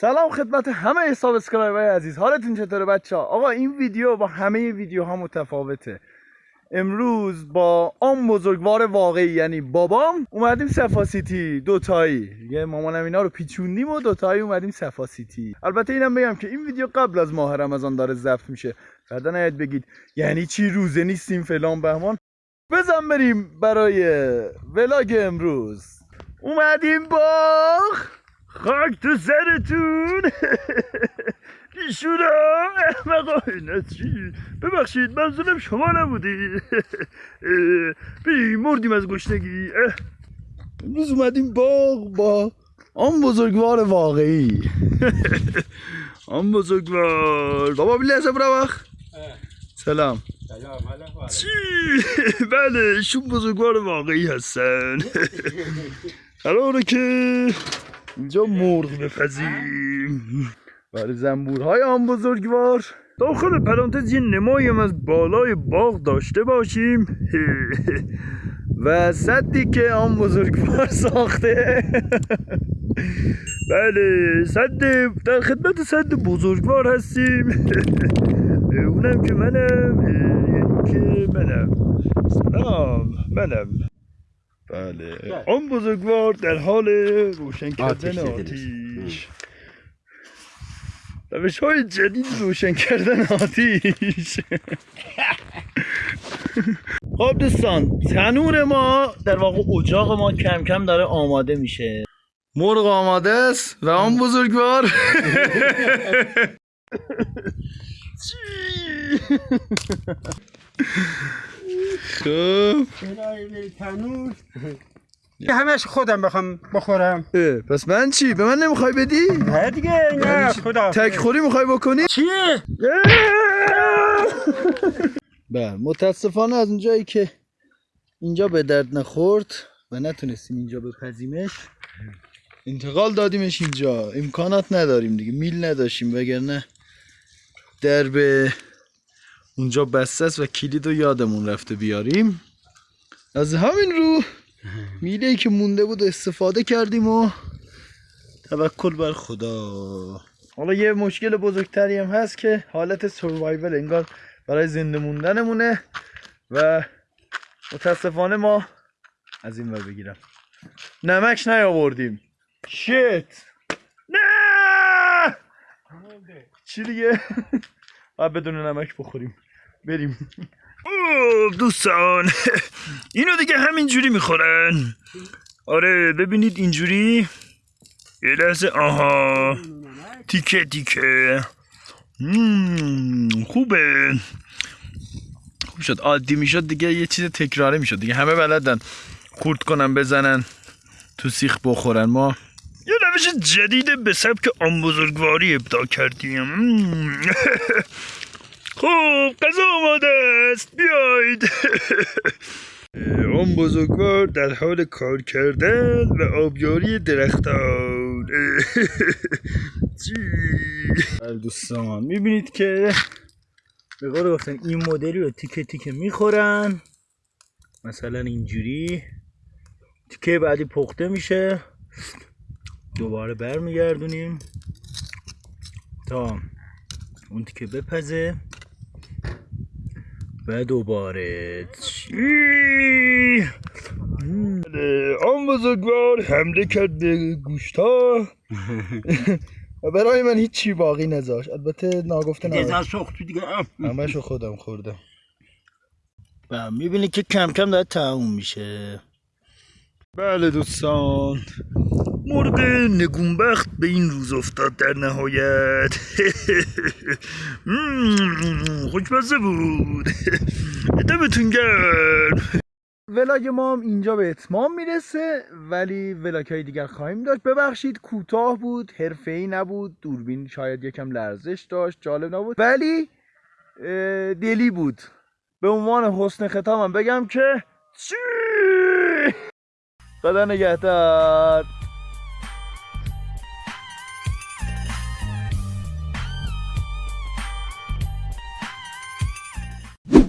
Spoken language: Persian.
سلام خدمت همه subscriber عزیز. حالتون چطوره بچه ها؟ آقا این ویدیو با همه ویدیوها متفاوته. امروز با آن بزرگوار واقعی یعنی بابام اومدیم صفاسیتی دوتایی. یه مامانم اینا رو پیچوندیم و دوتایی اومدیم صفاسیتی البته اینم بگم که این ویدیو قبل از ماه رمضان داره ضبط میشه. بعدا نیاید بگید یعنی چی؟ روزه نیستیم فلان بهمان. بزن بریم برای vlog امروز. اومدیم باغ خاک تو سرتون. بیشورا احمقا اینا چی ببخشید منظورم شما نبودی. بی مردیم از گشنگی. امروز اومدیم باغ با آن بزرگوار واقعی. آن بزرگوار. بابا بیلی حساب روخ سلام. چی؟ بله شون بزرگوار واقعی هستن. قراره که اینجا مرغ بپزیم برای زنبورهای آن بزرگوار. داخل پرانتز یه نمایم از بالای باغ داشته باشیم. و صدی که آن بزرگوار ساخته. بله صد در خدمت صد بزرگوار هستیم. اونم که منم. یعنی که منم. سلام منم. بله. آن بزرگوار در حال روشن کردن آتیش. روش های جدید روشن کردن آتیش. خب دوستان تنور ما در واقع اجاق ما کم کم داره آماده میشه. مرغ آماده است و آن بزرگوار. خب همش خودم بخوام بخورم پس من چی؟ به من نمی‌خوای بدی؟ نه دیگه نه خدا تک خوری می‌خوای بکنی؟ چیه؟ بله متاسفانه از اونجایی که اینجا به درد نخورد و نتونستیم اینجا بپزیمش انتقال دادیمش اینجا امکانات نداریم دیگه میل نداشتیم وگرنه در به اونجا بسته است و کلید رو یادمون رفته بیاریم. از همین رو میله ای که مونده بود استفاده کردیم و توکل بر خدا. حالا یه مشکل بزرگتری هم هست که حالت سروایول انگار برای زنده موندنمونه و متاسفانه ما از این ور بگیرم. نمک نیاوردیم. شیت! نه! چی دیگه؟ باید بدون نمک بخوریم. بریم. اوه دوستان. اینو دیگه همینجوری می‌خورن. آره ببینید اینجوری. یه لحظه آها. تیکه تیکه. خوبه. خوب شد. عادی می‌شد دیگه یه چیز تکراری می‌شد. دیگه همه بلدن خورد کنن بزنن تو سیخ بخورن. ما یه روش جدید به سبک آن بزرگواری ابداع کردیم. خب غذا آماده است. بیاید. آن بزرگوار در حال کار کردن و آبیاری درختان. چی؟ دوستان می‌بینید که به قول گفتن این مدلی رو تیکه تیکه می‌خورن. مثلا اینجوری. تیکه بعدی پخته میشه. دوباره برمیگردونیم. تا اون تیکه بپزه. و دوباره. چی؟ آن بزرگوار حمله کرد به گوشتا. و برای من هیچی باقی نذاشت. البته ناگفته سخت دیگه. همشو خودم خوردم. و می‌بینی که کم کم داره تموم میشه. بله دوستان. مرغ نگونبخت به این روز افتاد در نهایت. خوشمزه بود. دمتون گرم. ولاگ ما هم اینجا به اتمام می‌رسه ولی ولاگ های دیگر خواهیم داشت. ببخشید کوتاه بود حرفه ای نبود. دوربین شاید یکم لرزش داشت جالب نبود. ولی دلی بود. به عنوان حسن ختامم بگم که چی؟ خدا نگهدار.